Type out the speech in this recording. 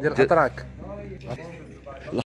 ديال الاتراك